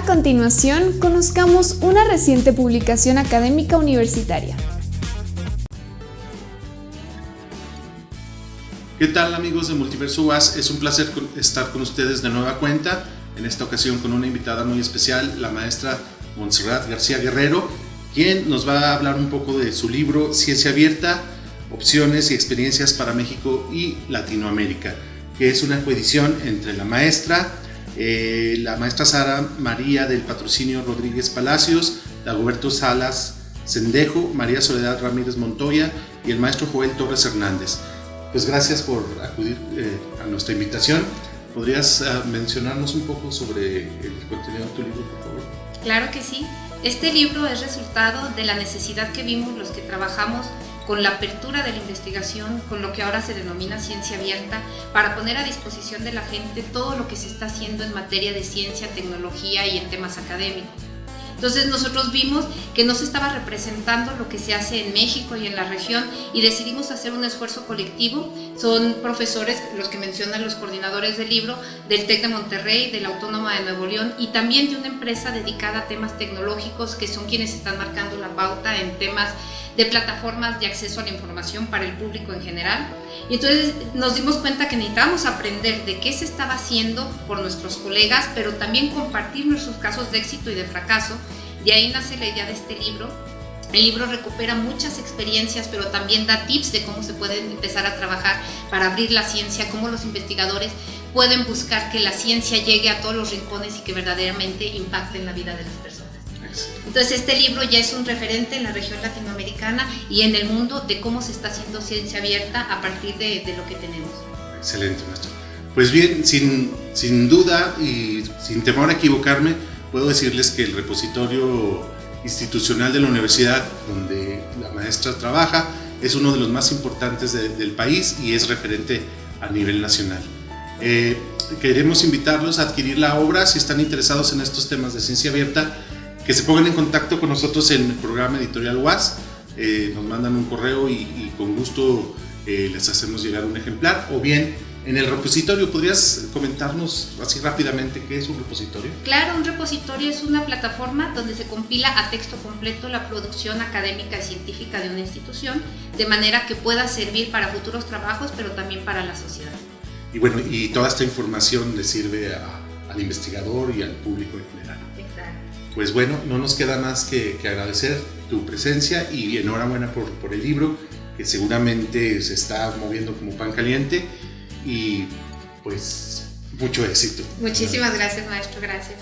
A continuación, conozcamos una reciente publicación académica universitaria. ¿Qué tal amigos de Multiverso UAS? Es un placer estar con ustedes de nueva cuenta, en esta ocasión con una invitada muy especial, la maestra Montserrat García Guerrero, quien nos va a hablar un poco de su libro Ciencia Abierta, opciones y experiencias para México y Latinoamérica, que es una coedición entre la maestra, eh, la maestra Sara María del Patrocinio Rodríguez Palacios, Dagoberto Salas Sendejo, María Soledad Ramírez Montoya y el maestro Joel Torres Hernández. Pues gracias por acudir eh, a nuestra invitación. ¿Podrías ah, mencionarnos un poco sobre el contenido de tu libro, por favor? Claro que sí. Este libro es resultado de la necesidad que vimos los que trabajamos con la apertura de la investigación, con lo que ahora se denomina ciencia abierta, para poner a disposición de la gente todo lo que se está haciendo en materia de ciencia, tecnología y en temas académicos. Entonces nosotros vimos que no se estaba representando lo que se hace en México y en la región y decidimos hacer un esfuerzo colectivo. Son profesores, los que mencionan los coordinadores del libro, del TEC de Monterrey, de la Autónoma de Nuevo León y también de una empresa dedicada a temas tecnológicos que son quienes están marcando la pauta en temas de plataformas de acceso a la información para el público en general. Y entonces nos dimos cuenta que necesitábamos aprender de qué se estaba haciendo por nuestros colegas, pero también compartir nuestros casos de éxito y de fracaso. De ahí nace la idea de este libro. El libro recupera muchas experiencias, pero también da tips de cómo se puede empezar a trabajar para abrir la ciencia, cómo los investigadores pueden buscar que la ciencia llegue a todos los rincones y que verdaderamente impacte en la vida de las personas. Entonces este libro ya es un referente en la región latinoamericana y en el mundo de cómo se está haciendo ciencia abierta a partir de, lo que tenemos. Excelente, maestro. Pues bien, sin, sin duda y sin temor a equivocarme, puedo decirles que el repositorio institucional de la universidad donde la maestra trabaja es uno de los más importantes del país y es referente a nivel nacional. Eh, queremos invitarlos a adquirir la obra si están interesados en estos temas de ciencia abierta que se pongan en contacto con nosotros en el programa editorial UAS, eh, nos mandan un correo y, con gusto eh, les hacemos llegar un ejemplar, o bien en el repositorio, ¿podrías comentarnos así rápidamente qué es un repositorio? Claro, un repositorio es una plataforma donde se compila a texto completo la producción académica y científica de una institución, de manera que pueda servir para futuros trabajos, pero también para la sociedad. Y bueno, y toda esta información le sirve al investigador y al público en general pues bueno, no nos queda más que, agradecer tu presencia y enhorabuena por, por el libro, que seguramente se está moviendo como pan caliente y pues mucho éxito. Muchísimas gracias, maestro, gracias.